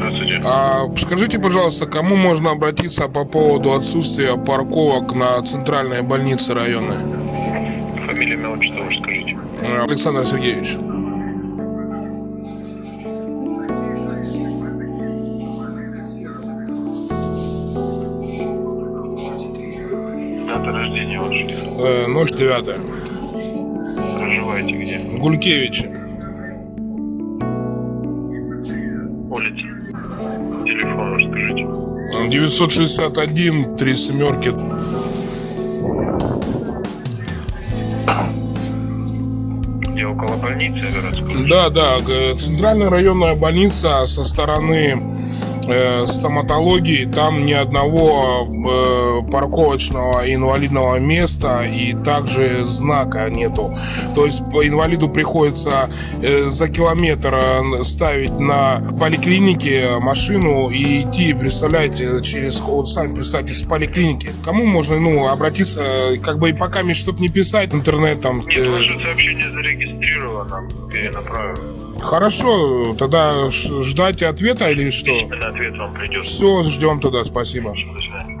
Здравствуйте. А скажите, пожалуйста, кому можно обратиться по поводу отсутствия парковок на центральной больнице района? Фамилия, имя, отчество, скажите. Э, Александр Сергеевич. Дата рождения ваша. Э, 09. Проживаете где? Гулькевич. Телефон, вы скажите. 961, три семерки. Я около больницы городской. Да, да, центральная районная больница со стороны э, стоматологии, там ни одного э, парковочного инвалидного места и также знака нету. То есть по инвалиду приходится э, за километр э, ставить на поликлинике машину и идти, представляете, через, вот сами представьте, с поликлиники. Кому можно, ну, обратиться, как бы и пока мне что-то не писать интернетом. Нет, э, ваше сообщение зарегистрировано. Перенаправим. Хорошо, тогда ждать ответа или что? Ответ вам придет. Все, ждем тогда, спасибо. До свидания.